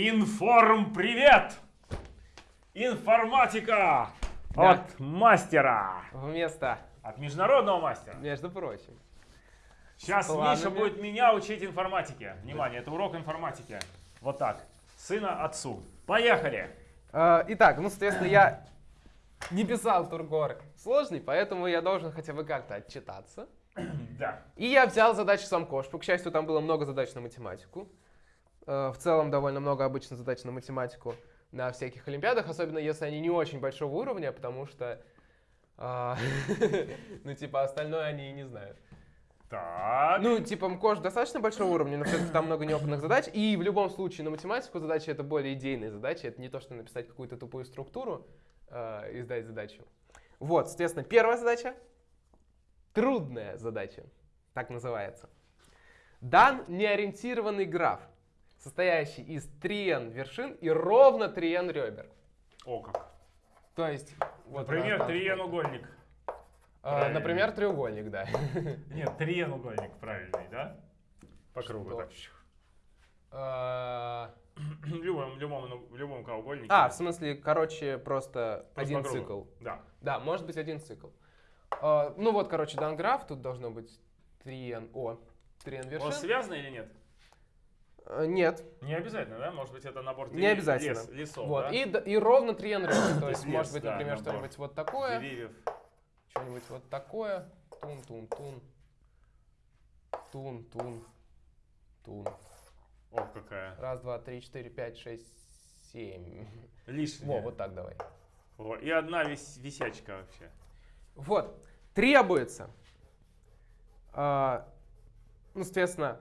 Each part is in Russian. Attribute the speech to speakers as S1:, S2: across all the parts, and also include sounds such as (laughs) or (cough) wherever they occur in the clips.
S1: Информ привет! Информатика
S2: Да.
S1: от мастера,
S2: Вместо,
S1: от международного мастера.
S2: между прочим.
S1: Сейчас
S2: планами.
S1: Миша будет меня учить информатике. Внимание, это урок информатики. Вот так. Сына отцу. Поехали!
S2: Э, Итак, ну, соответственно, я не писал Тургор сложный, поэтому я должен хотя бы как-то отчитаться.
S1: Да.
S2: И я взял задачи сам Кошпу. К счастью, там было много задач на математику. Э, В целом, довольно много обычно задач на математику на всяких олимпиадах, особенно если они не очень большого уровня, потому что, а, (laughs) ну, типа, остальное они и не знают.
S1: Так.
S2: Ну, типа, МКОШ достаточно большого уровня, но все-таки там много неопытных задач. И в любом случае на математику задачи это более идейные задачи. Это не то, что написать какую-то тупую структуру э, и сдать задачу. Вот, соответственно, первая задача. Трудная задача. Так называется. Дан неориентированный граф, состоящий из 3n вершин и ровно 3n ребер.
S1: О как.
S2: То есть... вот
S1: Например, триенугольник. правильно.
S2: Например, треугольник, да. (laughs)
S1: Нет, триенугольник правильный, да? По кругу
S2: Что?
S1: так.
S2: Э,
S1: В (clears throat) любом, в любом, в любом треугольнике.
S2: А, в смысле, короче, просто
S1: Просто
S2: один
S1: кругу.
S2: цикл.
S1: Да.
S2: Да, может быть один цикл. А, ну вот, короче, дан граф, тут должно быть 3n, о, 3n
S1: Он
S2: вершин.
S1: связан или нет?
S2: Э, Нет,
S1: Не обязательно, да? Может быть, это набор
S2: не
S1: дерев-
S2: обязательно.
S1: лес- лесов,
S2: вот,
S1: да?
S2: и, и ровно 3n ребер. (coughs) То
S1: есть
S2: есть, может
S1: лес,
S2: быть,
S1: да,
S2: например, что-нибудь вот такое,
S1: Деревьев.
S2: что-нибудь вот такое, тун-тун-тун, тун-тун, тун.
S1: О, какая.
S2: Раз, два, три, четыре, пять, шесть, семь.
S1: Лишняя.
S2: Во, вот так давай.
S1: Во, И одна вис- висячка вообще.
S2: Вот, требуется, а, ну, соответственно,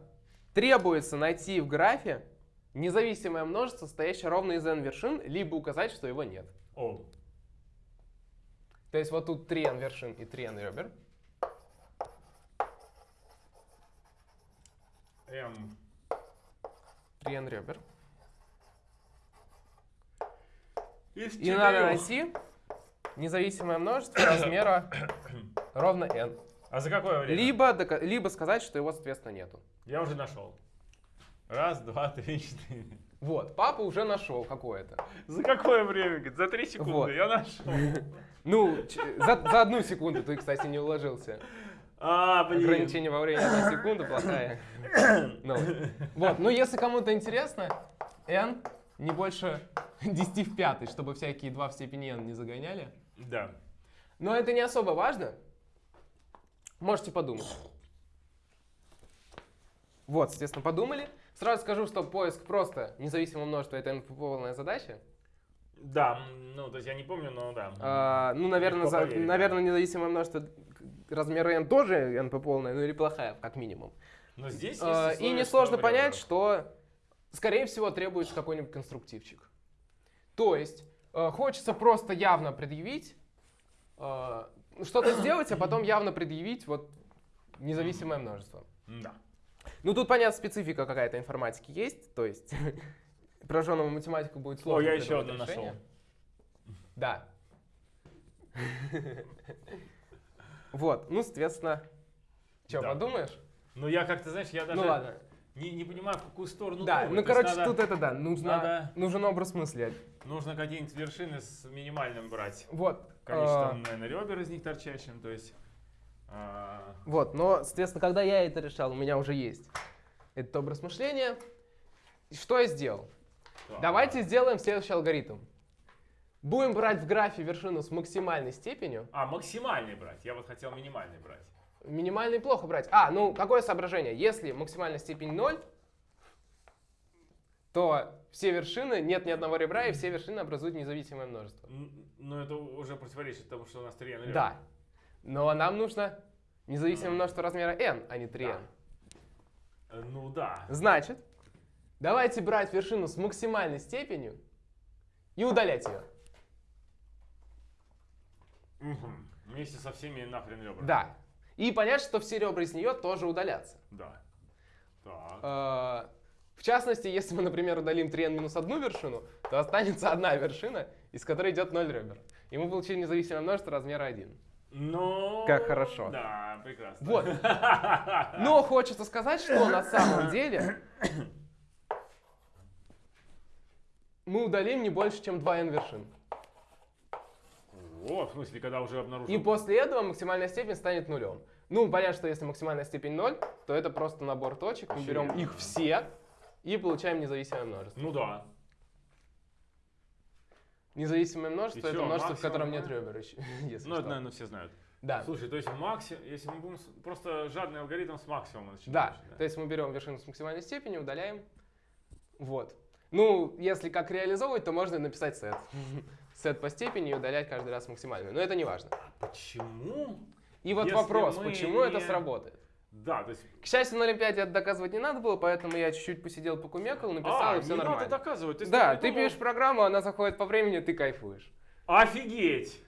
S2: требуется найти в графе независимое множество, состоящее ровно из n вершин, либо указать, что его нет.
S1: О,
S2: То есть вот тут 3n вершин и 3n ребер.
S1: М.
S2: 3n ребер.
S1: Из
S2: И надо найти независимое множество (coughs) размера ровно n.
S1: А за какое время?
S2: Либо, либо сказать, что его, соответственно, нету.
S1: Я уже нашел. Раз, два, три, четыре.
S2: Вот, папа уже нашел какое-то.
S1: За какое время? Говорит, за три секунды
S2: Вот.
S1: я нашел.
S2: Ну, за, за одну секунду ты, кстати, не уложился.
S1: А, блин.
S2: Ограничение во времени одна секунда плохая. новость. Вот, ну если кому-то интересно, n не больше 10 в пятой, чтобы всякие 2 в степени n не загоняли.
S1: Да.
S2: Но это не особо важно. Можете подумать. Вот, соответственно, подумали. Сразу скажу, что поиск просто независимого множества — это n-полная задача.
S1: Да, ну, то есть я не помню, но да.
S2: А, ну, наверное, за- наверное, независимое множество размера n тоже np полная, ну или плохая, как минимум.
S1: Но здесь есть
S2: А, И несложно понять, что, скорее всего, требуется какой-нибудь конструктивчик. То есть, э, хочется просто явно предъявить, э, что-то сделать, а потом явно предъявить вот независимое множество.
S1: Да.
S2: Ну, тут, понятно, специфика какая-то информатики есть, то есть (laughs) прожженному математику будет
S1: О,
S2: сложно
S1: я еще одно нашел.
S2: Да. Вот, ну, соответственно, что,
S1: Да.
S2: подумаешь?
S1: Ну, я как-то, знаешь, я даже
S2: Ну, ладно.
S1: не, не понимаю, в какую сторону
S2: Да,
S1: думать.
S2: ну,
S1: То
S2: короче,
S1: надо-
S2: тут это, да, нужно,
S1: надо-
S2: нужен образ мысли.
S1: Нужно какие-нибудь вершины с минимальным брать.
S2: Вот.
S1: Количеством,
S2: э,
S1: наверное, ребер из них торчащим, то есть... а,
S2: вот, но, соответственно, когда я это решал, у меня уже есть этот образ мышления. Что я сделал? Давайте сделаем следующий алгоритм. Будем брать в графе вершину с максимальной степенью.
S1: А, максимальный брать. Я вот хотел минимальный брать.
S2: Минимальный плохо брать. А, ну, какое соображение? Если максимальная степень 0, то все вершины, нет ни одного ребра, и все вершины образуют независимое множество.
S1: Но это уже противоречит тому, что у нас 3 n
S2: Да. Но нам нужно независимое множество размера n, а не 3n.
S1: Э, Ну да.
S2: Значит, давайте брать вершину с максимальной степенью и удалять ее.
S1: Мгм. Вместе со всеми нахрен ребрами.
S2: Да. И понять, что все ребра из нее тоже удалятся.
S1: Да. Так.
S2: Э, В частности, если мы, например, удалим 3n минус одну вершину, то останется одна вершина, из которой идет 0 ребер. И мы получили независимое множество размера 1.
S1: Ну...
S2: Как хорошо.
S1: Да, прекрасно.
S2: Вот. (laughs) Но хочется сказать, что на самом деле мы удалим не больше, чем 2n вершин.
S1: О, в смысле, когда уже обнаружил...
S2: И после этого максимальная степень станет нулем. Ну, понятно, что если максимальная степень 0, то это просто набор точек. Мы берем их все и получаем независимое множество.
S1: Ну да.
S2: Независимое множество это множество, в котором нет ребер еще. (laughs) если
S1: Ну, это, наверное, все знают.
S2: Да.
S1: Слушай, то есть максимум, если мы будем просто жадный алгоритм с максимума
S2: Да,
S1: начинаешь,
S2: то есть мы берем вершину с максимальной степенью, удаляем. Вот. Ну, если как реализовывать, то можно написать сет. (laughs) Сет по степени и удалять каждый раз максимальную. Но это не важно.
S1: Почему?
S2: И вот
S1: Если
S2: вопрос,
S1: мы
S2: почему это сработает?
S1: Да, то есть...
S2: К счастью, на Олимпиаде это доказывать не надо было, поэтому я чуть-чуть посидел, покумекал, написал,
S1: а,
S2: и все
S1: не
S2: нормально.
S1: надо доказывать. Ты
S2: да, ты
S1: придумал.
S2: пишешь программу, она заходит по времени, ты кайфуешь.
S1: Офигеть!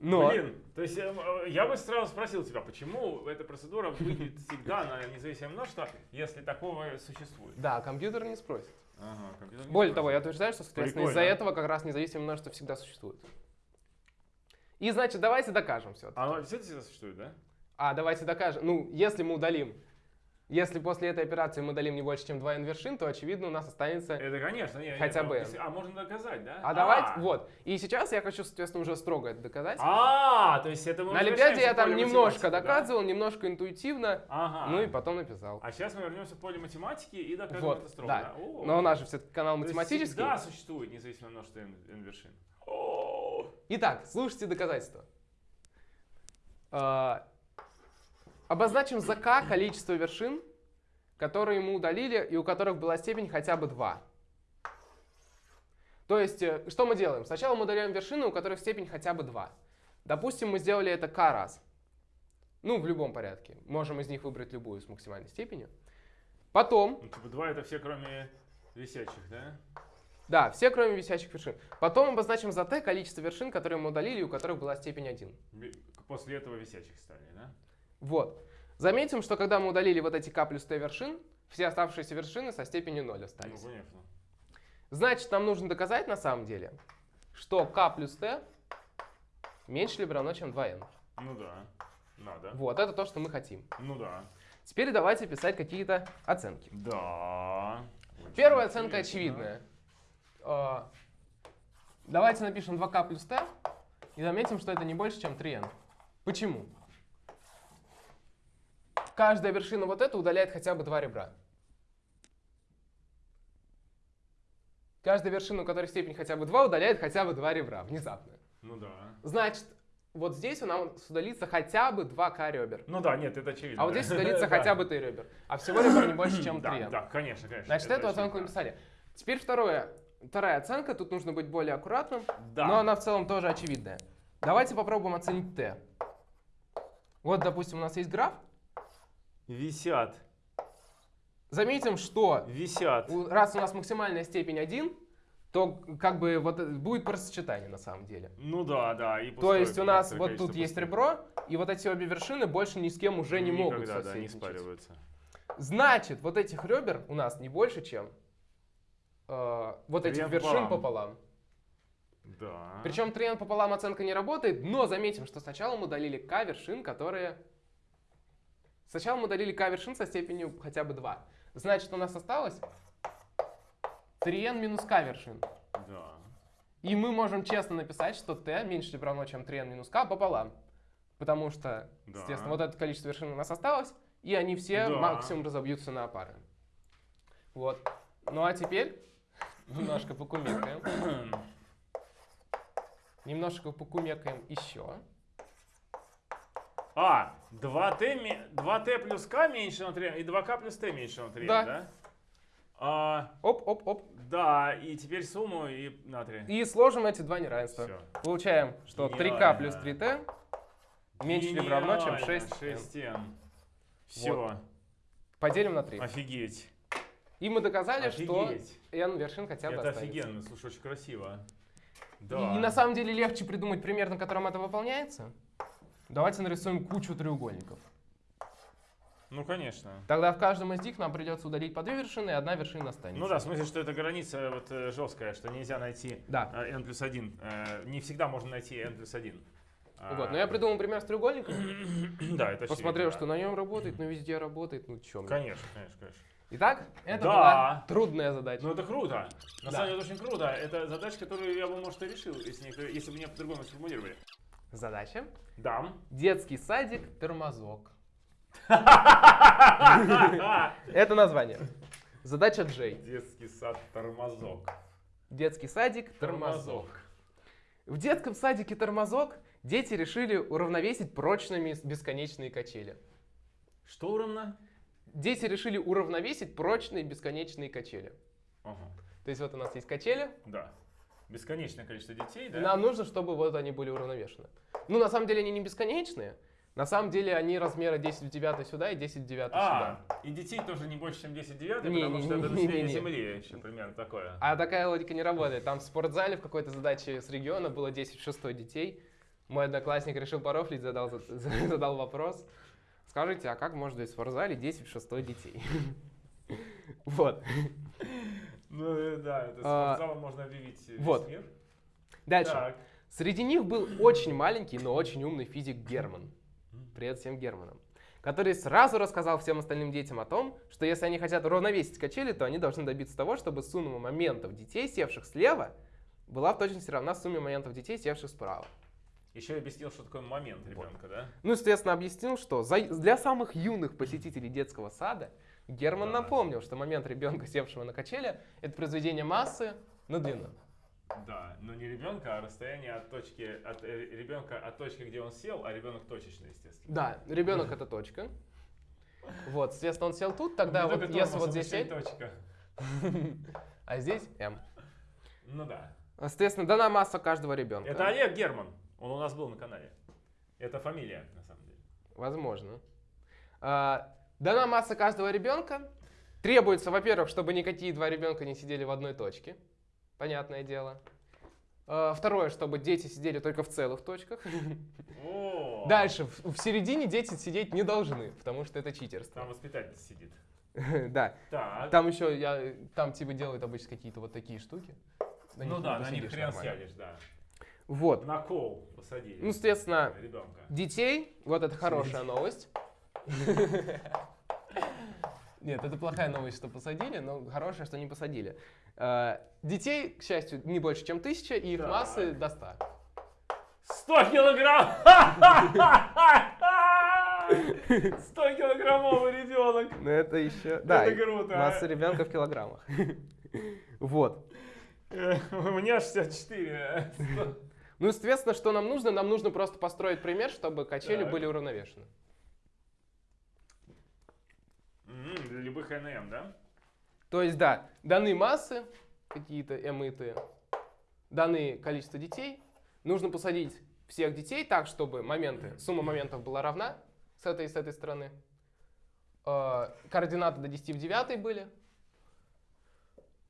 S2: Но
S1: Блин, то есть э, э, я бы сразу спросил тебя, почему эта процедура выйдет всегда на независимое множество, если такого существует?
S2: да, компьютер не спросит.
S1: Ага, компьютер не
S2: Более
S1: спросит.
S2: того, я утверждаю, что, соответственно, из-за этого как раз независимое множество всегда существует. И значит, давайте докажем все.
S1: А оно действительно существует, да?
S2: А, давайте докажем. Ну, если мы удалим, если после этой операции мы удалим не больше, чем 2n вершин, то, очевидно, у нас останется...
S1: Это, конечно. Не,
S2: Хотя
S1: не,
S2: бы.
S1: если- А, можно доказать, да?
S2: А давайте, вот. И сейчас я хочу, соответственно, уже строго это доказать.
S1: А, то есть это мы
S2: На Олимпиаде я там немножко
S1: математики, да?
S2: доказывал, немножко интуитивно,
S1: Ага.
S2: ну и потом написал.
S1: А сейчас мы вернемся в поле математики и докажем
S2: Вот,
S1: это строго,
S2: да.
S1: да? О.
S2: Но у нас же все-таки канал
S1: То
S2: математический.
S1: всегда существует независимое множество n, n вершин. О.
S2: Итак, слушайте доказательства. Обозначим за k количество вершин, которые мы удалили и у которых была степень хотя бы 2. То есть, э, что мы делаем? Сначала мы удаляем вершины, у которых степень хотя бы 2. Допустим, мы сделали это k раз. Ну, в любом порядке. Можем из них выбрать любую с максимальной степенью. Потом,
S1: Ну, типа два это все, кроме висячих, да?
S2: да, все кроме висячих вершин. Потом обозначим за t количество вершин, которые мы удалили и у которых была степень 1.
S1: Би- После этого висячих стали, да?
S2: Вот. Заметим, что когда мы удалили вот эти k плюс t вершин, все оставшиеся вершины со степенью 0
S1: Ну,
S2: остались.
S1: понятно.
S2: Значит, нам нужно доказать на самом деле, что k плюс t меньше либо равно, чем 2n.
S1: Ну да. Надо.
S2: Вот, это то, что мы хотим.
S1: Ну да.
S2: Теперь давайте писать какие-то оценки.
S1: Да.
S2: Первая оценка
S1: интересно.
S2: очевидная. А, Давайте напишем 2k плюс t и заметим, что это не больше, чем 3n. Почему? Каждая вершина вот эта удаляет хотя бы два ребра. Каждая вершина, у которой степень хотя бы 2, удаляет хотя бы два ребра внезапно.
S1: Ну да.
S2: Значит, вот здесь у нас удалится хотя бы 2k ребер.
S1: Ну да, нет, это очевидно.
S2: А вот здесь удалится (laughs)
S1: Да.
S2: хотя бы 3 ребер. А всего ребер не больше, чем 3.
S1: Да, да, конечно, конечно.
S2: Значит, эту оценку написали. Теперь второе. Вторая оценка, тут нужно быть более аккуратным,
S1: Да.
S2: но она в целом тоже очевидная. Давайте попробуем оценить t. Вот, допустим, у нас есть граф.
S1: Висят.
S2: Заметим, что
S1: Висят.
S2: раз у нас максимальная степень 1, то как бы вот это будет просочетание на самом деле.
S1: Ну да, да. И
S2: То есть у нас вот тут есть
S1: пустых.
S2: ребро, и вот эти обе вершины больше ни с кем уже не могут
S1: Никогда, да, не спариваются.
S2: Значит, вот этих ребер у нас не больше, чем э, вот этих вершин
S1: пополам. Да.
S2: Причем 3n пополам оценка не работает, но заметим, что сначала мы удалили k вершин, которые... Сначала мы удалили k вершин со степенью хотя бы 2. Значит, у нас осталось 3n минус k вершин.
S1: Да.
S2: И мы можем честно написать, что t меньше либо равно, чем 3n минус k пополам. Потому что,
S1: Да.
S2: естественно, вот это количество вершин у нас осталось, и они все
S1: Да.
S2: максимум разобьются на пары. Вот. Ну а теперь немножко покумекаем. (coughs) Немножко покумекаем еще.
S1: А, 2t, ме- 2t плюс k меньше на 3, и 2k плюс t меньше на 3,
S2: Да.
S1: да? А,
S2: Оп-оп-оп.
S1: да, и теперь сумму и на 3.
S2: И сложим эти два неравенства.
S1: Все.
S2: Получаем, что 3k
S1: Гениально.
S2: плюс 3t меньше либо равно, чем 6.
S1: 6n. Все.
S2: Поделим на 3.
S1: Офигеть.
S2: И мы доказали, что
S1: Офигеть.
S2: n вершин хотя бы
S1: Это
S2: останется.
S1: офигенно, слушай, очень красиво.
S2: И,
S1: Да.
S2: и на самом деле легче придумать пример, на котором это выполняется. Давайте нарисуем кучу треугольников.
S1: Ну, конечно.
S2: Тогда в каждом из них нам придется удалить по две вершины, и одна вершина останется.
S1: Ну да, в смысле, что это граница вот, э, жесткая, что нельзя найти
S2: Да.
S1: э, n плюс 1. Э, Не всегда можно найти n плюс 1. А,
S2: Вот, но я придумал пример с треугольником, (clears throat)
S1: Да, это
S2: посмотрел,
S1: очевидно,
S2: что на нем работает, но везде работает, ну мне.
S1: Конечно, конечно, конечно.
S2: Итак, это
S1: Да.
S2: была трудная задача.
S1: Ну это круто. На
S2: Да.
S1: самом деле это очень круто. Это задача, которую я бы, может, и решил, если, если бы меня по-другому сформулировали.
S2: Задача.
S1: Да.
S2: Детский садик тормозок. (laughs) Это название. Задача Джей.
S1: Детский сад тормозок.
S2: Детский садик тормозок. В детском садике тормозок дети решили уравновесить прочными бесконечные качели.
S1: Что ровно?
S2: Дети решили уравновесить прочные бесконечные качели.
S1: Ага.
S2: То есть вот у нас есть качели,
S1: Да. Бесконечное количество детей, да?
S2: нам нужно, чтобы вот они были уравновешены. Ну, на самом деле они не бесконечные. На самом деле они размера 10 в 9 сюда и 10 в 9
S1: А,
S2: сюда.
S1: и детей тоже не больше, чем 10 девятых,
S2: Не,
S1: потому
S2: не,
S1: что это
S2: не,
S1: население
S2: не, не.
S1: Земли еще примерно такое.
S2: А такая логика не работает. Там в спортзале в какой-то задаче с региона было 10 в 6 детей. Мой одноклассник решил порофлить, задал, (laughs) задал вопрос. Скажите, а как быть в спортзале 10 в 6 детей? (laughs) Вот.
S1: Ну э, да, это
S2: А,
S1: спортзалом можно объявить весь
S2: вот.
S1: мир.
S2: Дальше.
S1: Так.
S2: Среди них был очень маленький, но очень умный физик Герман. Привет всем Германам. Который сразу рассказал всем остальным детям о том, что если они хотят уравновесить качели, то они должны добиться того, чтобы сумма моментов детей, севших слева, была в точности равна сумме моментов детей, севших справа.
S1: Еще объяснил, что такое момент ребенка, да?
S2: Ну, естественно, объяснил, что за- для самых юных посетителей детского сада Герман
S1: Да.
S2: напомнил, что момент ребенка, севшего на качели, это произведение массы на длину.
S1: Да, но не ребенка, а расстояние от точки, от э, ребенка от точки, где он сел, а ребенок точечно, естественно.
S2: Да, ребенок это точка. Вот, соответственно, он сел тут, тогда
S1: Не
S2: вот если вот здесь L,
S1: точка. (laughs)
S2: а здесь М.
S1: Ну да.
S2: Соответственно, дана масса каждого ребенка.
S1: Это Олег Герман. Он у нас был на канале. Это фамилия, на самом деле.
S2: Возможно. А, дана масса каждого ребенка. Требуется, во-первых, чтобы никакие два ребенка не сидели в одной точке. Понятное дело. А, второе, чтобы дети сидели только в целых точках.
S1: О,
S2: Дальше, в, в середине дети сидеть не должны, потому что это читерство.
S1: Там воспитатель сидит. (laughs)
S2: Да.
S1: Так.
S2: Там еще, я, там типа делают обычно какие-то вот такие штуки. На
S1: ну да, на них хрен
S2: нормально.
S1: сядешь, да.
S2: Вот.
S1: На кол посадили.
S2: Ну, соответственно,
S1: ребенка.
S2: детей, вот это хорошая новость. (laughs) Нет, это плохая новость, что посадили, но хорошая, что не посадили. Э, Детей, к счастью, не больше, чем тысяча, и их
S1: Так.
S2: массы до 100.
S1: 100 килограмм! (laughs) 100 килограммовый ребенок!
S2: Ну это еще... Да,
S1: Это круто,
S2: масса ребенка в килограммах. (laughs) Вот.
S1: Э, У меня 64.
S2: Ну, соответственно, что нам нужно? Нам нужно просто построить пример, чтобы качели были уравновешены.
S1: М, Для любых НМ, да?
S2: То есть, да, даны массы, какие-то М и Т, даны количество детей, нужно посадить всех детей так, чтобы моменты, сумма моментов была равна с этой и с этой стороны. Э, Координаты до 10 в 9 были.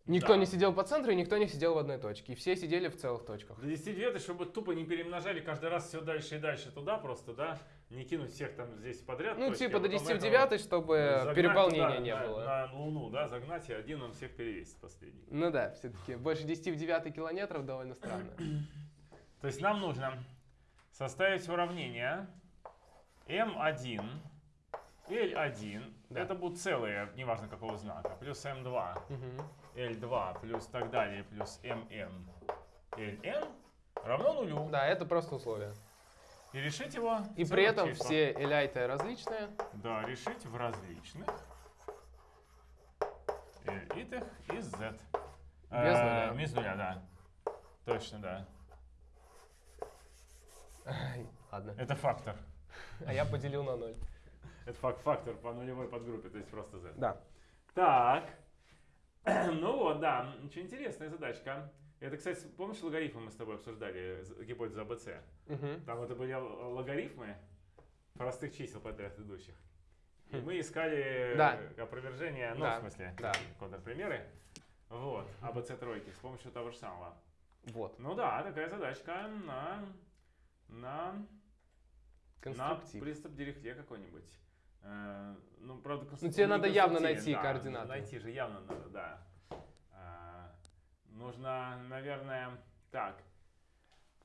S2: Никто
S1: Да.
S2: не сидел по центру, и никто не сидел в одной точке. И все сидели в целых точках.
S1: До 10 девятых, чтобы тупо не перемножали каждый раз все дальше и дальше туда просто, да? Не кинуть всех там здесь подряд.
S2: Ну, типа до
S1: потом
S2: 10 в
S1: этого
S2: 9, чтобы
S1: загнать
S2: переполнения
S1: туда,
S2: не
S1: на,
S2: было.
S1: На Луну, да, загнать, и один он всех перевесит последний.
S2: Ну да, все-таки больше 10 в 9 километров довольно странно. (clears throat)
S1: То есть нам нужно составить уравнение m1, L1,
S2: Да.
S1: это будут целые, неважно какого знака, плюс m2,
S2: Мгм.
S1: L2, плюс так далее, плюс mn, Ln равно нулю.
S2: Да, это просто условие.
S1: И решить его
S2: И при этом
S1: числах.
S2: все эляйты различные.
S1: Да, решить в различных элитах из z.
S2: Без
S1: Э,
S2: нуля.
S1: Без нуля, да. Точно, да.
S2: Ладно.
S1: Это фактор.
S2: А я поделил на ноль.
S1: Это фак- фактор по нулевой подгруппе, то есть просто z.
S2: Да.
S1: Так. (clears throat) Ну вот, да, очень интересная задачка. Это, кстати, помнишь, логарифмы мы с тобой обсуждали, з- гипотезу АБЦ?
S2: Мгм.
S1: Там это были логарифмы простых чисел подряд идущих. И мы искали
S2: Да.
S1: э, опровержение, ну,
S2: Да,
S1: в смысле,
S2: да.
S1: контрпримеры. Вот, АБЦ тройки с помощью того же самого.
S2: Вот.
S1: Ну да, такая задачка на, на, на приступ дирихте какой-нибудь. Э, ну, правда,
S2: Ну, тебе надо явно найти
S1: да,
S2: координаты.
S1: Найти же явно надо, да. Нужно, наверное, так.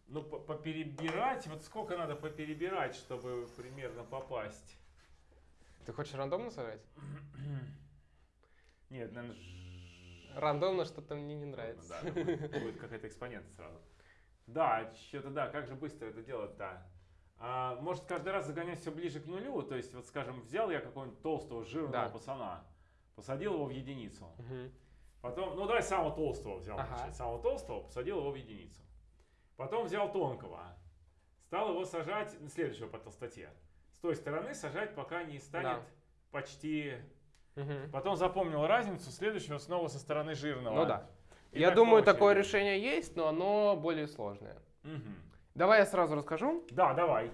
S1: Ну, по- поперебирать, вот сколько надо поперебирать, чтобы примерно попасть?
S2: Ты хочешь рандомно сыграть? (clears throat)
S1: Нет, наверное,
S2: Рандомно что-то мне не нравится.
S1: Да, будет, какой-то экспонент сразу. Да, что-то да, как же быстро это делать-то? А, может каждый раз загонять все ближе к нулю? То есть, вот скажем, взял я какого-нибудь толстого жирного
S2: Да.
S1: пацана, посадил его в единицу.
S2: Мгм.
S1: Потом, ну давай самого толстого взял,
S2: Ага.
S1: значит, самого толстого, посадил его в единицу. Потом взял тонкого, стал его сажать, ну, следующего по толстоте. С той стороны сажать, пока не станет
S2: Да.
S1: почти...
S2: Мгм.
S1: Потом запомнил разницу, следующего снова со стороны жирного.
S2: Ну да.
S1: И
S2: Я
S1: так
S2: думаю,
S1: по
S2: такое решение есть, но оно более сложное.
S1: Мгм.
S2: Давай я сразу расскажу.
S1: Да, давай.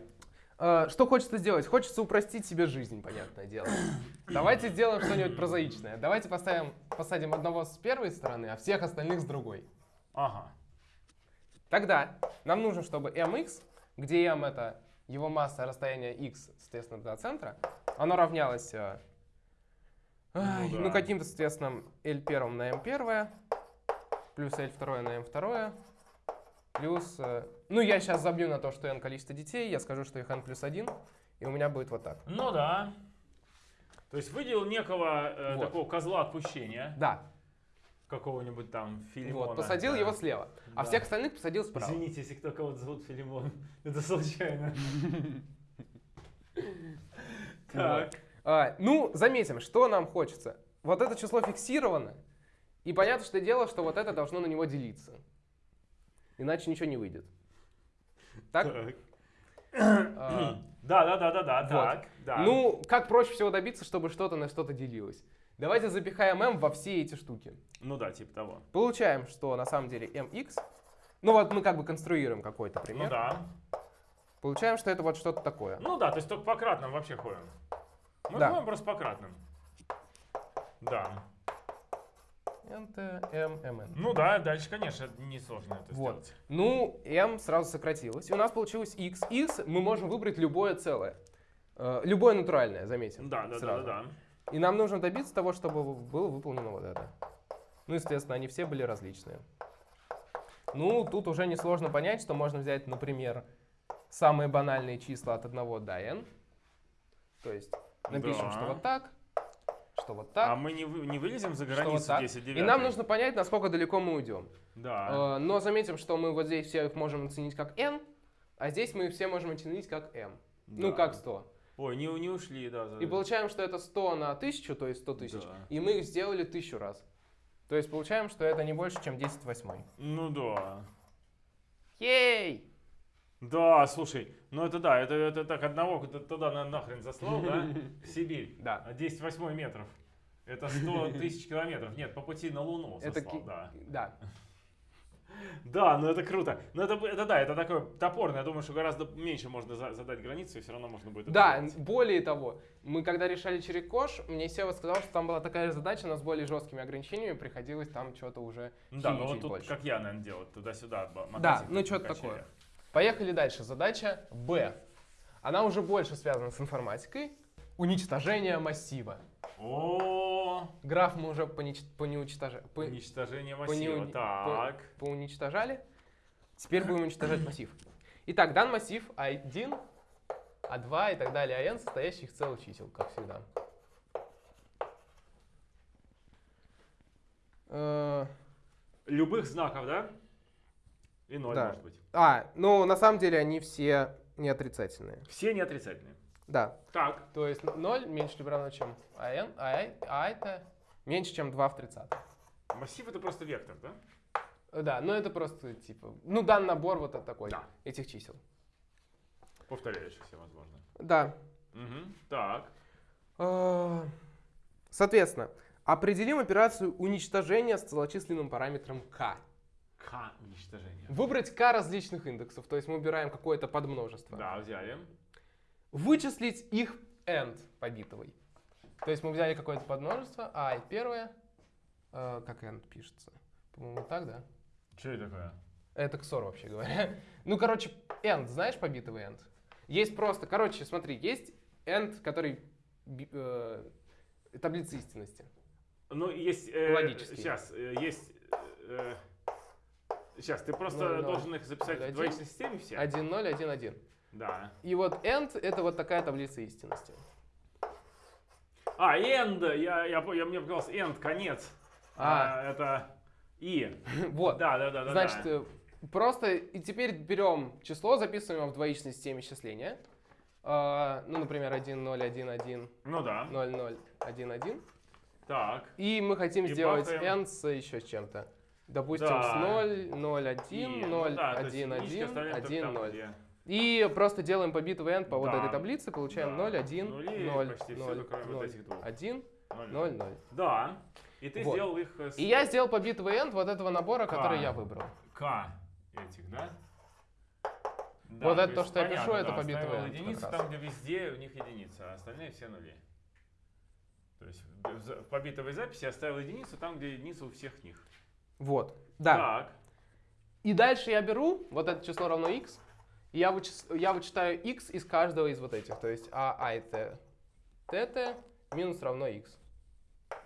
S2: Э, Что хочется сделать? Хочется упростить себе жизнь, понятное дело. (clears throat) Давайте сделаем что-нибудь прозаичное. Давайте поставим, посадим одного с первой стороны, а всех остальных с другой.
S1: Ага.
S2: Тогда нам нужно, чтобы mx, где m это его масса, расстояние x, соответственно, до центра, оно равнялось э, ай,
S1: Ну
S2: ну,
S1: да.
S2: каким-то, соответственно, L1 на M1, плюс L2 на M2, плюс... э, ну, я сейчас забью на то, что n количество детей, я скажу, что их n плюс 1, и у меня будет вот так.
S1: Ну да. То есть выделил некого э,
S2: Вот.
S1: такого козла отпущения,
S2: Да,
S1: какого-нибудь там Филимона.
S2: вот, посадил
S1: да.
S2: его слева, а
S1: Да.
S2: всех остальных посадил справа.
S1: Извините, если кто кого-то зовут Филимон. (laughs) Это случайно. (laughs) Так.
S2: А, ну, заметим, что нам хочется. Вот это число фиксировано, и понятно, что дело, что вот это должно на него делиться. Иначе ничего не выйдет. Так? А, (clears throat)
S1: Да, да, да, да, да,
S2: Вот.
S1: так. Да.
S2: Ну, как проще всего добиться, чтобы что-то на что-то делилось? Давайте запихаем m во все эти штуки.
S1: Ну да, типа того.
S2: Получаем, что на самом деле mx, ну вот мы как бы конструируем какой-то
S1: Ну
S2: пример.
S1: да.
S2: Получаем, что это вот что-то такое.
S1: Ну да, то есть только по кратным вообще ходим. Мы
S2: Да.
S1: ходим просто по кратным. Да.
S2: Nt, m, mn.
S1: Ну да, дальше, конечно, несложно это
S2: Вот.
S1: сделать.
S2: Ну, m сразу сократилось. И у нас получилось x. x мы можем выбрать любое целое. Э, любое натуральное, заметим.
S1: Да, да, да, да,
S2: сразу.
S1: да.
S2: И нам нужно добиться того, чтобы было выполнено вот это. Ну, естественно, они все были различные. Ну, тут уже несложно понять, что можно взять, например, самые банальные числа от 1 до n. То есть напишем,
S1: Да.
S2: что вот так, что вот
S1: А
S2: так,
S1: мы не, вы- не вылезем за границу
S2: вот так.
S1: 10
S2: И
S1: девятых?
S2: нам нужно понять, насколько далеко мы уйдем.
S1: Да.
S2: Э, Но заметим, что мы вот здесь все их можем оценить как n, а здесь мы все можем оценить как m. Ну,
S1: да.
S2: как 100.
S1: Ой, не, не ушли, да. за-
S2: И получаем, что это 100 на 1000, то есть 100 тысяч.
S1: Да.
S2: И мы их сделали 1000 раз. То есть получаем, что это не больше, чем 10 восьмой.
S1: Ну да.
S2: Ей!
S1: Да, слушай, ну это да, это, это так одного туда на, нахрен заслал, да? (laughs) В Сибирь.
S2: Да.
S1: А 10 восьмой метров. Это 100 (laughs) тысяч километров. Нет, по пути на Луну
S2: Это
S1: заслал,
S2: ки-
S1: да.
S2: Да. (laughs)
S1: Да, ну это круто. Ну это, это да, это такое топорное. Я думаю, что гораздо меньше можно за- задать границу, и все равно можно будет
S2: Да,
S1: делать.
S2: более того, мы когда решали Черекош, мне Сева сказал, что там была такая же задача, но с более жесткими ограничениями приходилось там что-то уже
S1: Да, ну вот тут,
S2: больше.
S1: как я, наверное, делал, туда-сюда.
S2: Да, ну что-то такое. Поехали дальше. Задача Б. Она уже больше связана с информатикой. Уничтожение массива.
S1: О,
S2: Граф мы уже понич- понеуничтожа- по-
S1: уничтожение
S2: по
S1: массива. Так.
S2: поуничтожали. Теперь будем уничтожать (clears throat) массив. Итак, дан массив А1, А2 и так далее, АН, состоящий из целых чисел, как всегда. Э,
S1: Любых знаков, да? И ноль,
S2: Да.
S1: может быть.
S2: А, ну на самом деле они все не отрицательные.
S1: Все не отрицательные.
S2: Да,
S1: Так.
S2: то есть 0 меньше либо равно, чем АН, а, а это меньше, чем 2 в 30.
S1: Массив это просто вектор, да?
S2: Да, ну это просто типа, ну дан набор вот от такой,
S1: Да.
S2: этих чисел.
S1: Повторяющихся, возможно.
S2: Да,
S1: Мгм. Так.
S2: Э, Соответственно, определим операцию уничтожения с целочисленным параметром k.
S1: К уничтожение.
S2: Выбрать k различных индексов, то есть мы убираем какое-то подмножество.
S1: Да, взяли.
S2: Вычислить их end побитовый. То есть мы взяли какое-то подмножество, а и первое, э, как end пишется? По-моему, так, да?
S1: Что это такое?
S2: Это XOR вообще говоря. (laughs) Ну, короче, end, знаешь побитовый end? Есть просто, короче, смотри, есть end, который э, таблица истинности.
S1: Ну, есть... э,
S2: Логически.
S1: Сейчас, э, есть... э, сейчас, ты просто
S2: Ноль, ноль.
S1: должен их записать
S2: Один.
S1: в двоичной системе все?
S2: 1, 0, 1, 1.
S1: Да.
S2: И вот end — это вот такая таблица истинности.
S1: А, end, я, я, я, мне показалось, end, конец.
S2: А.
S1: А, это и. (laughs)
S2: Вот.
S1: Да, да, да, да.
S2: Значит,
S1: да.
S2: э, просто и теперь берем число, записываем его в двоичной системе счисления. А, ну, например, 1, 0, 1, 1,
S1: Ну да.
S2: 0, 0, 1, 1.
S1: Так.
S2: И мы хотим
S1: И
S2: сделать
S1: бахаем.
S2: n с еще с чем-то. Допустим,
S1: Да.
S2: с 0, 0,
S1: И,
S2: 1,
S1: ну
S2: 0,
S1: да, то есть
S2: 1,
S1: единички
S2: 1,
S1: оставляем только
S2: 1,
S1: там,
S2: 0.
S1: где-
S2: И просто делаем по биту n по вот
S1: Да.
S2: этой таблице, получаем
S1: Да.
S2: 0, 1,
S1: Нули
S2: 0,
S1: почти всё,
S2: 0,
S1: кроме вот
S2: 0,
S1: этих двух.
S2: 1,
S1: Ноль.
S2: 0, 0.
S1: Да. И ты
S2: Вот.
S1: сделал их э, с
S2: И я сделал по биту n вот этого набора,
S1: К.
S2: который я выбрал.
S1: К этих, да? Да,
S2: Вот это
S1: есть
S2: то, что я
S1: понятно,
S2: пишу, это
S1: да,
S2: по биту
S1: оставил
S2: n
S1: единицу там, где везде у них единица, а остальные все нули. То есть в побитовой записи я оставил единицу там, где единица у всех них.
S2: Вот. Да.
S1: Так.
S2: И дальше я беру вот это число равно x, и я, вычис- я вычитаю x из каждого из вот этих. То есть а, а это tt минус равно x.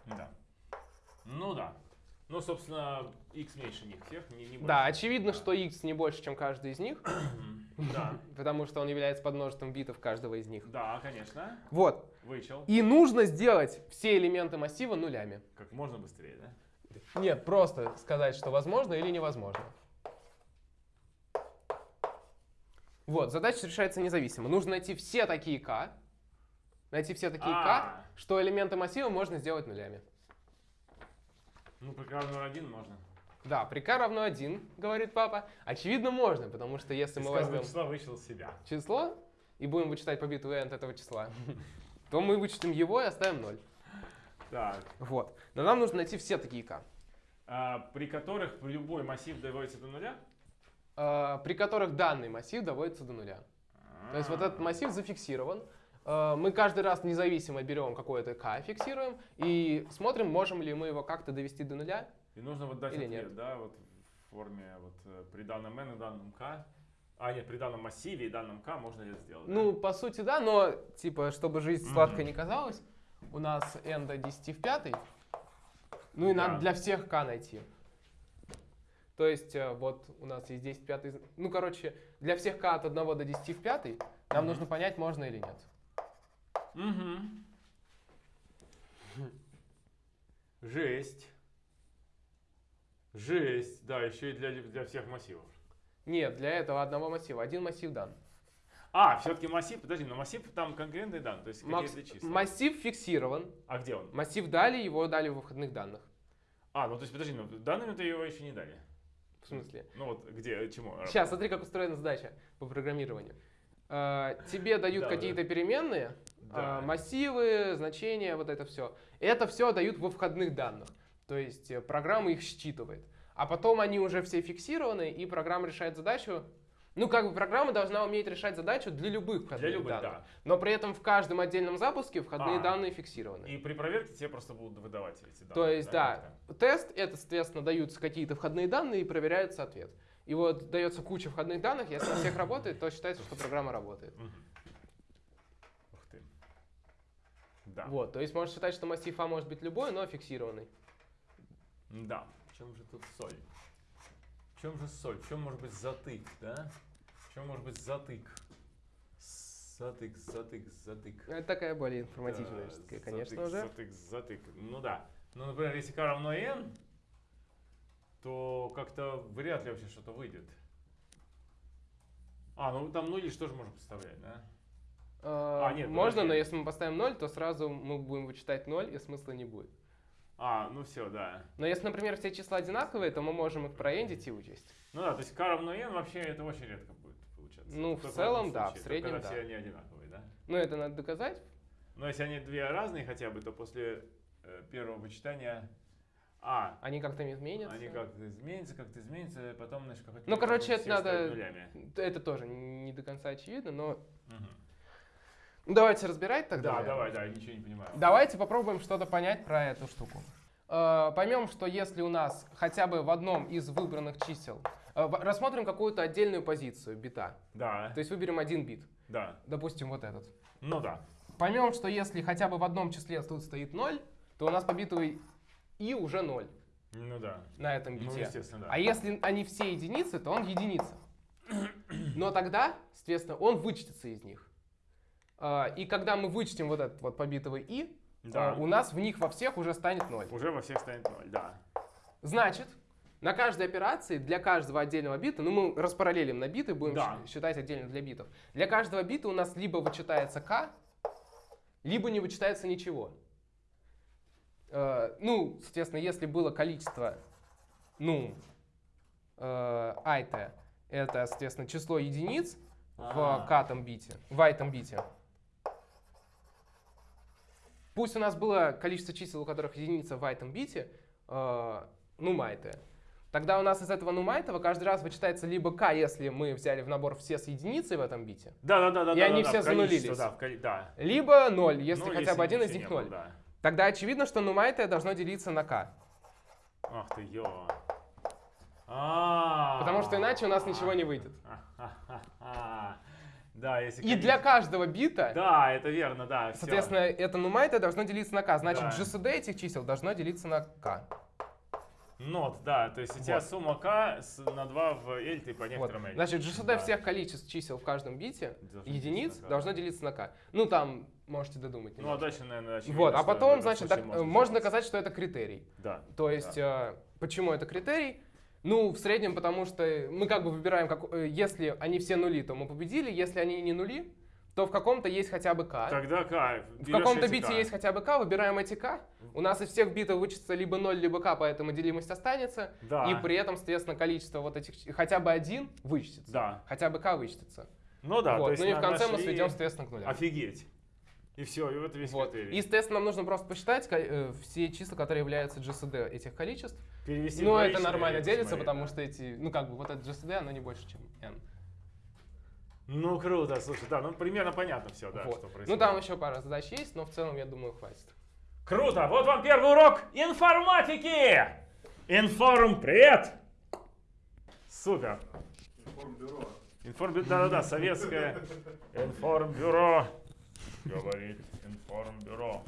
S1: Да. Ну да. Ну, собственно, x меньше них всех, не, не
S2: Да,
S1: больше.
S2: очевидно,
S1: Да.
S2: что x не больше, чем каждый из них, (clears throat)
S1: Да.
S2: потому что он является подмножеством битов каждого из них.
S1: Да, конечно.
S2: Вот.
S1: Вычел.
S2: И нужно сделать все элементы массива нулями.
S1: Как можно быстрее, да?
S2: Нет, просто сказать, что возможно или невозможно. Вот, задача решается независимо. Нужно найти все такие k, найти все такие k,
S1: А,
S2: что элементы массива можно сделать нулями.
S1: Ну, при равно один можно.
S2: Да, при k равно 1, говорит папа. Очевидно, можно, потому что если мы возьмем
S1: числа вычел себя.
S2: число и будем вычитать по биту n от этого числа, (laughs) то мы вычтем его и оставим 0.
S1: Так.
S2: Вот. Но нам нужно найти все такие k,
S1: А, при которых любой массив доводится до нуля?
S2: э, при которых данный массив доводится до нуля. То есть вот этот массив зафиксирован. Э, Мы каждый раз независимо берем какое-то k, фиксируем и смотрим, можем ли мы его как-то довести до нуля.
S1: И нужно вот дать
S2: Или
S1: ответ,
S2: нет?
S1: да, вот в форме вот э, при данном n и данном k. А, нет, при данном массиве и данном k можно это сделать. да?
S2: Ну, по сути, да, но, типа, чтобы жизнь
S1: Мгм.
S2: сладкой не казалась, у нас n до 10 в пятой, ну и
S1: Да.
S2: надо для всех k найти. То есть, э, вот у нас есть 10 в пятой, ну, короче, для всех k от 1 до 10 в пятой нам
S1: Мгм.
S2: нужно понять, можно или нет.
S1: Мгм. Жесть. Жесть. Да, еще и для, для всех массивов.
S2: Нет, для этого одного массива. Один массив дан.
S1: А, все-таки массив, подожди, но массив там конкретный дан, то есть какие-то числа.
S2: массив фиксирован.
S1: А где он?
S2: Массив дали, его дали в выходных данных.
S1: А, ну то есть подожди, ну данными-то его еще не дали.
S2: В смысле?
S1: Ну вот где, чему?
S2: Сейчас, смотри, как устроена задача по программированию. Э, Тебе дают
S1: Да,
S2: какие-то переменные,
S1: Да.
S2: э, массивы, значения, вот это все. Это все дают во входных данных. То есть э, программа их считывает. А потом они уже все фиксированы, и программа решает задачу. Ну, как бы программа должна уметь решать задачу для любых входных
S1: Для любых,
S2: данных.
S1: да.
S2: Но при этом в каждом отдельном запуске входные
S1: А.
S2: данные фиксированы.
S1: И при проверке тебе просто будут выдавать эти данные.
S2: То есть, да,
S1: как-то.
S2: тест, это, соответственно, даются какие-то входные данные и проверяется ответ. И вот дается куча входных данных, если на всех работает, то считается, что программа работает.
S1: Ух ты. Да.
S2: Вот, то есть можно считать, что массив А может быть любой, но фиксированный.
S1: Да. В чем же тут соль? В чем же соль? В чем может быть затык, да? Чем может быть затык? Затык, затык, затык.
S2: Это такая более информативная
S1: Да,
S2: конечно
S1: затык,
S2: же.
S1: Затык, затык. Ну да. Ну, например, если k равно n, то как-то вряд ли вообще что-то выйдет. А, ну там нули что же можно представлять, да?
S2: А,
S1: А, нет,
S2: можно,
S1: подожди.
S2: но если мы поставим 0, то сразу мы будем вычитать 0, и смысла не будет.
S1: А, ну все, да.
S2: Но если, например, все числа одинаковые, то мы можем их проэндить и учесть.
S1: Ну да, то есть k равно n вообще это очень редко получаться.
S2: Ну, в
S1: Только
S2: целом, да, в среднем,
S1: когда
S2: да.
S1: все они одинаковые, да?
S2: Ну, это надо доказать.
S1: Но если они две разные хотя бы, то после э, первого вычитания... А,
S2: Они как-то изменятся.
S1: они как-то изменятся, как-то изменятся, потом, значит, какой-то...
S2: Ну, короче, это надо-
S1: нулями.
S2: Это тоже не до конца очевидно, но... Ну, давайте разбирать тогда.
S1: Да,
S2: наверное.
S1: давай, да, ничего не понимаю.
S2: Давайте попробуем что-то понять про эту штуку. Э, Поймем, что если у нас хотя бы в одном из выбранных чисел... э, Рассмотрим какую-то отдельную позицию бита.
S1: Да,
S2: То есть выберем один бит.
S1: да.
S2: Допустим, вот этот.
S1: Ну да.
S2: Поймем, что если хотя бы в одном числе тут стоит 0, то у нас по битовой и уже 0
S1: Ну да.
S2: на этом
S1: Ну,
S2: бите.
S1: естественно, да.
S2: А если они все единицы, то он единица. (clears throat) Но тогда, соответственно, он вычтется из них. А, И когда мы вычтем вот этот вот побитовый и,
S1: Да.
S2: э, у нас в них во всех уже станет 0.
S1: Уже во всех станет 0, да.
S2: Значит, на каждой операции для каждого отдельного бита, ну мы распараллелим на биты, будем
S1: Да.
S2: считать отдельно для битов. Для каждого бита у нас либо вычитается k, либо не вычитается ничего. Э, ну, соответственно, если было количество, ну, э, int, это, соответственно, число единиц
S1: А.
S2: в катом бите, в айтом бите. Пусть у нас было количество чисел, у которых единица в айтом бите, э, нумайтое. Тогда у нас из этого нумайтова каждый раз вычитается либо k, если мы взяли в набор все с единицей в этом бите,
S1: Да, да, да, да.
S2: И
S1: да,
S2: они
S1: да,
S2: все
S1: количество,
S2: занулились.
S1: Да, в да.
S2: либо 0, если
S1: Ну,
S2: хотя бы один из них
S1: не было,
S2: 0.
S1: да.
S2: Тогда очевидно, что нумайтое должно делиться на k.
S1: Ах ты, ё. А.
S2: Потому что иначе у нас ничего не выйдет. (laughs)
S1: Да, если...
S2: И для каждого бита,
S1: Да, это верно, да.
S2: соответственно, это нумайтое должно делиться на k. Значит,
S1: Да.
S2: GCD этих чисел должно делиться на k.
S1: Нот, да, то есть у тебя
S2: Вот.
S1: сумма k на 2 в L, ты по
S2: Вот.
S1: некоторым L.
S2: Значит, GCD
S1: Да.
S2: всех количеств чисел в каждом бите,
S1: Должно
S2: единиц, должно делиться на k. Ну, там можете додумать.
S1: Ну, а
S2: немножко.
S1: дальше, наверное, очевидно,
S2: вот, а потом, значит, так, можно
S1: делать.
S2: доказать, что это критерий.
S1: Да.
S2: То есть, э, почему это критерий? Ну, в среднем, потому что мы как бы выбираем, как, э, если они все нули, то мы победили, если они не нули, то в каком-то есть хотя бы k.
S1: Тогда k.
S2: В каком-то бите есть хотя бы k, выбираем эти k. У нас из всех битов вычтется либо 0, либо k, поэтому делимость останется.
S1: Да.
S2: И при этом, соответственно, количество вот этих, хотя бы один вычтется.
S1: Да.
S2: Хотя бы k вычтется.
S1: Ну да,
S2: вот.
S1: то есть
S2: ну и в конце мы сведем, соответственно, к нулям.
S1: Офигеть. И все, и вот весь
S2: Вот.
S1: критерий.
S2: И, соответственно, нам нужно просто посчитать э, все числа, которые являются GCD этих количеств.
S1: Перевести
S2: Ну, это нормально делится, потому что эти, ну, как бы, вот это GCD, оно не больше, чем n.
S1: Ну, круто, слушай, да, ну примерно понятно все, да,
S2: Вот.
S1: что происходит.
S2: Ну, там еще пара задач есть, но в целом, я думаю, хватит.
S1: Круто! Вот вам первый урок информатики! Информ, привет! Супер!
S3: Информбюро.
S1: Информбюро, да-да-да, советское (laughs) информбюро. Говорит информбюро.